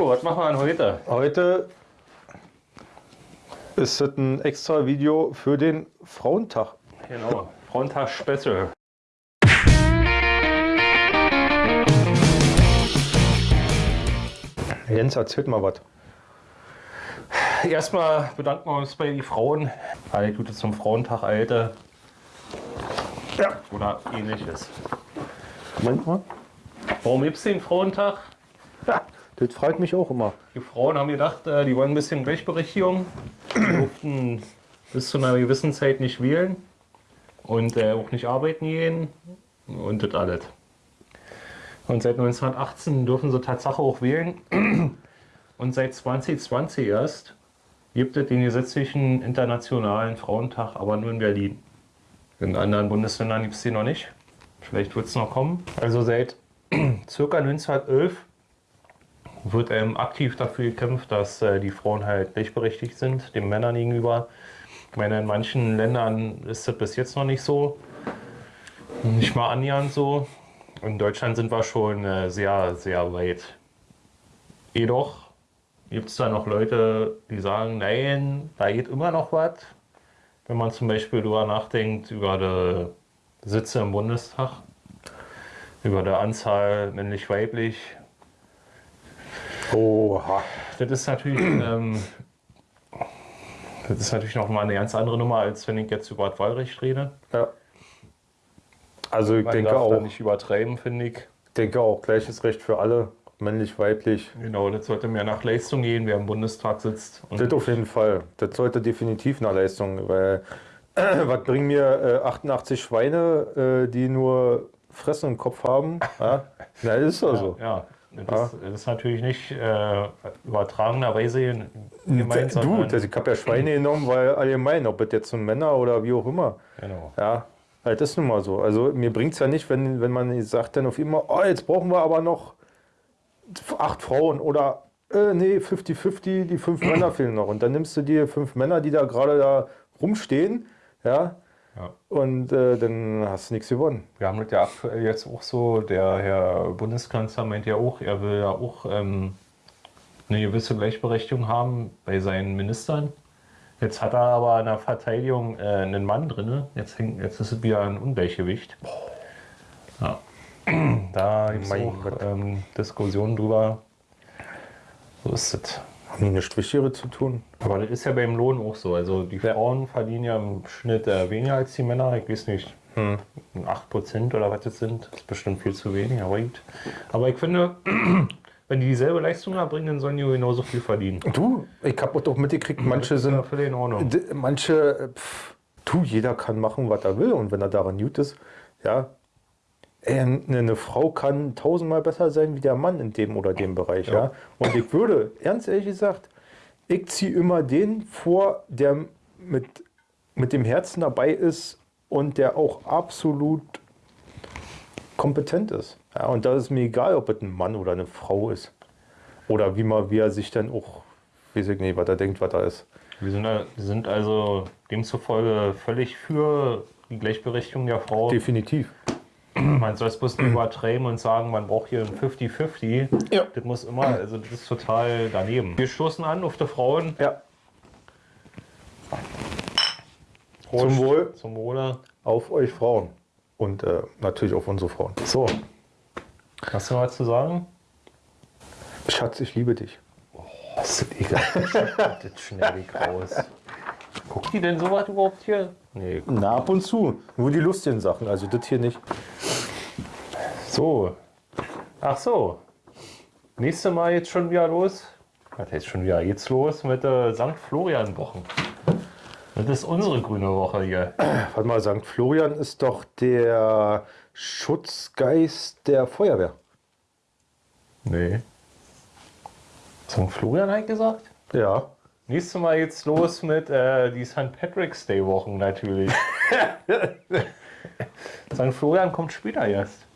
Was machen wir denn heute? Heute ist es ein extra Video für den Frauentag. Genau, Frauentag Special. Jens, erzählt mal was. Erstmal bedanken wir uns bei den Frauen. Alle Gute zum Frauentag, Alte. Ja. Oder ähnliches. Moment mal. Warum gibt es den Frauentag? Ja, das freut mich auch immer. Die Frauen haben gedacht, äh, die wollen ein bisschen Gleichberechtigung. Die durften bis zu einer gewissen Zeit nicht wählen und äh, auch nicht arbeiten gehen und das alles. Und seit 1918 dürfen sie Tatsache auch wählen. Und seit 2020 erst gibt es den gesetzlichen internationalen Frauentag, aber nur in Berlin. In anderen Bundesländern gibt es den noch nicht. Vielleicht wird es noch kommen. Also seit circa 1911 wird ähm, aktiv dafür gekämpft, dass äh, die Frauen halt gleichberechtigt sind, den Männern gegenüber. Ich meine, in manchen Ländern ist das bis jetzt noch nicht so. Nicht mal annähernd so. In Deutschland sind wir schon äh, sehr, sehr weit. Jedoch gibt es da noch Leute, die sagen, nein, da geht immer noch was. Wenn man zum Beispiel darüber nachdenkt, über die Sitze im Bundestag, über die Anzahl männlich-weiblich. Oha. Das ist natürlich, ähm, das ist natürlich noch mal eine ganz andere Nummer, als wenn ich jetzt über das Wahlrecht rede. Ja. Also ich Man denke darf da auch, nicht übertreiben, finde ich. denke auch, gleiches Recht für alle, männlich, weiblich. Genau, das sollte mehr nach Leistung gehen, wer im Bundestag sitzt. Und Das auf jeden Fall. Das sollte definitiv eine Leistung, weil was bringen mir äh, 88 Schweine, äh, die nur Fressen im Kopf haben? Ja, Na, ist doch so. Ja, das, Ist, das ist natürlich nicht äh, übertragenerweise gemeint, Du, das, ich habe ja Schweine genommen, weil allgemein, ob das jetzt so Männer oder wie auch immer. Genau. Ja, halt ist nun mal so. Also mir bringt es ja nicht, wenn, wenn man sagt dann auf immer, oh, jetzt brauchen wir aber noch acht Frauen oder äh, nee, 50-50, die fünf Männer fehlen noch. Und dann nimmst du dir fünf Männer, die da gerade da rumstehen, ja, Ja. und äh, dann hast du nichts gewonnen. Wir haben das ja aktuell jetzt auch so, der Herr Bundeskanzler meint ja auch, er will ja auch ähm, eine gewisse Gleichberechtigung haben bei seinen Ministern. Jetzt hat er aber in der Verteidigung äh, einen Mann drin. Jetzt, hängt- jetzt ist es wieder ein Ungleichgewicht. Ja. Da gibt es auch ähm, Diskussionen drüber. So ist es. Haben die nichts Wichtigeres zu tun? Aber das ist ja beim Lohn auch so. Also die Frauen verdienen ja im Schnitt äh, weniger als die Männer. Ich weiß nicht, 8% oder was das sind. Das ist bestimmt viel zu wenig, aber gut. Aber ich finde, wenn die dieselbe Leistung erbringen, dann sollen die genauso viel verdienen. Du, ich habe auch mitgekriegt, manche Ja, sind völlig in Ordnung. D- Manche, äh, pff, du, jeder kann machen, was er will und wenn er daran gut ist, ja. Ey, Eine, Frau kann tausendmal besser sein wie der Mann in dem oder dem Bereich, ja. Und ich würde, ernst ehrlich gesagt, ich ziehe immer den vor, der mit, mit dem Herzen dabei ist und der auch absolut kompetent ist. Ja, und da ist mir egal, ob es ein Mann oder eine Frau ist. Oder wie, man, wie er sich dann auch, weiß ich nicht, was er denkt, was er ist. Wir sind, wir sind also demzufolge völlig für die Gleichberechtigung der Frau. Definitiv. Man soll es bloß nicht übertreiben und sagen, man braucht hier ein 50-50. Ja. Das muss immer, also das ist total daneben. Wir stoßen an auf die Frauen. Ja. Prost. Zum Wohl. Zum Wohle. Auf euch Frauen. Und äh, natürlich auf unsere Frauen. So, Hast du noch was zu sagen? Schatz, ich liebe dich. Ist das egal? das schnell raus. Guckt die denn sowas überhaupt hier? Nee. Na, ab und zu. Nur die lustigen Sachen, also das hier nicht. So. Ach so. Nächste Mal jetzt schon wieder los. Was heißt schon wieder? Jetzt los mit der St. Florian Wochen. Das ist unsere grüne Woche hier. Warte mal, St. Florian ist doch der Schutzgeist der Feuerwehr. Nee. St. Florian hat gesagt? Ja. Nächstes Mal jetzt los mit äh, die St. Patrick's Day Wochen natürlich. St. Florian kommt später erst.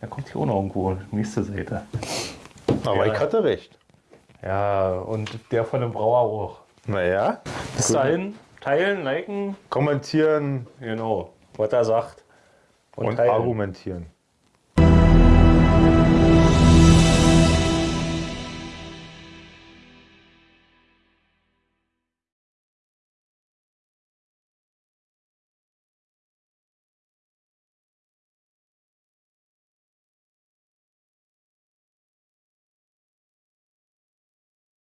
Der kommt hier auch noch irgendwo, nächste Seite. Aber Ja. ich hatte recht. Ja, und der von dem Brauer auch. Naja. Bis dahin, teilen, liken, Kommentieren genau, was er sagt. und teilen. argumentieren.